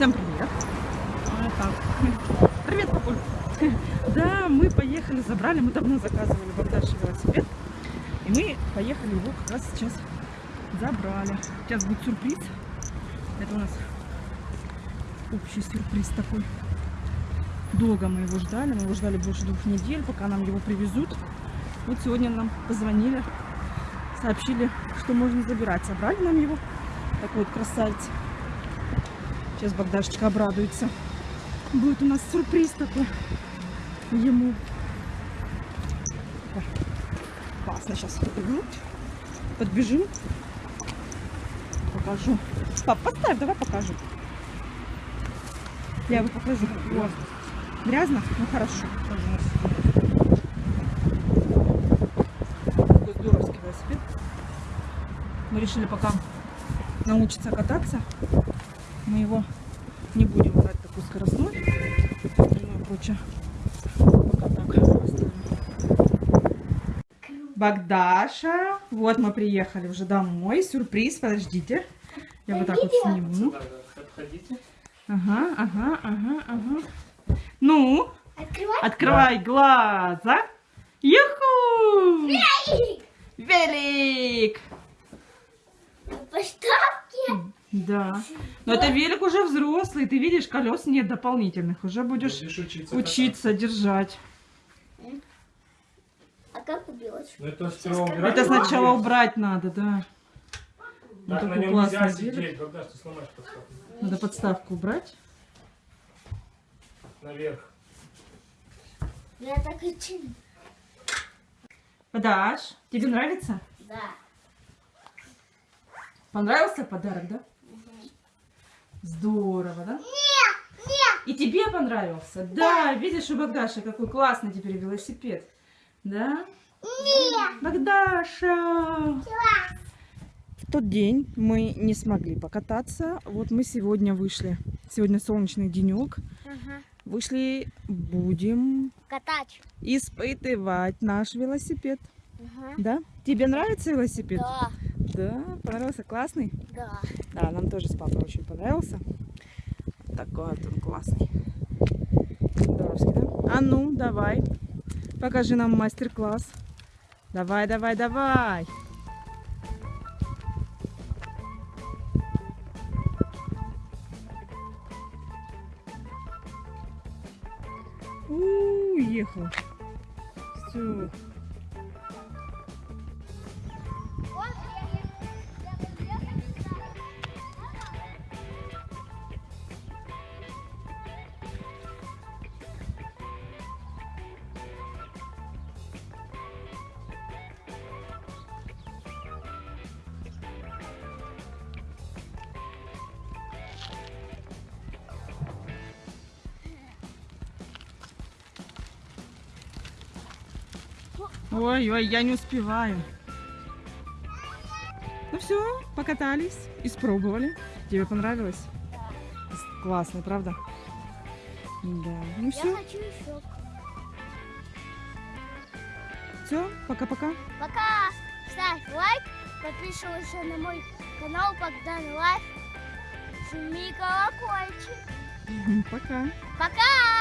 Всем привет. А. Привет, папуль. Да, мы поехали, забрали, мы давно заказывали Богдаш велосипед. И мы поехали его как раз сейчас забрали. Сейчас будет сюрприз. Это у нас общий сюрприз такой. Долго мы его ждали, мы его ждали больше двух недель, пока нам его привезут. Вот сегодня нам позвонили, сообщили, что можно забирать. Собрали нам его. Такой вот красавец. Сейчас Богдашечка обрадуется. Будет у нас сюрприз такой ему. Классно, сейчас подбежим. Покажу. Пап, поставь, давай покажу. Я его покажу. Вот. Грязно? Ну хорошо. Мы решили пока научиться кататься мы его не будем брать такой скоростной и прочее. Пока так оставим. Багдаша, вот мы приехали уже домой. Сюрприз, подождите. Я вот так вот сниму. Ага, ага, ага, ага. Ну, Открывай. открывай глаза. Юху! Велик. Велик! Да. Но это велик уже взрослый. Ты видишь, колес нет дополнительных. Уже будешь Будешь учиться. учиться держать. А как кататься. Ну это убирать. Это сначала убрать надо, да. Ну, Так на такой нем нельзя сидеть, когда ты сломаешь подставку. Надо подставку убрать. Наверх. Я так и чин. Подаш, тебе нравится? Да. Понравился подарок, да? Здорово, да? Нет, нет. И тебе понравился? Да, видишь, у Богдаши какой классный теперь велосипед. Да? Нет. Богдаша! В тот день мы не смогли покататься. Вот мы сегодня вышли. Сегодня солнечный денек. Ага. Вышли, будем Катать. испытывать наш велосипед. Ага. Да? Тебе нравится велосипед? Да. Да, понравился, классный? Да. Да, нам тоже с папой очень понравился. Такой вот он классный. Здоровский, да? А ну, давай. Покажи нам мастер-класс. Давай, давай, давай. Уехал. Все. Ой-ой, я не успеваю. Ну все, покатались, испробовали. Тебе понравилось? Классно, правда? Да. Ну Я все, хочу еще. все, пока-пока. Пока. Ставь лайк. Подписывайся на мой канал Богдан Life. Жми колокольчик. Пока. Пока.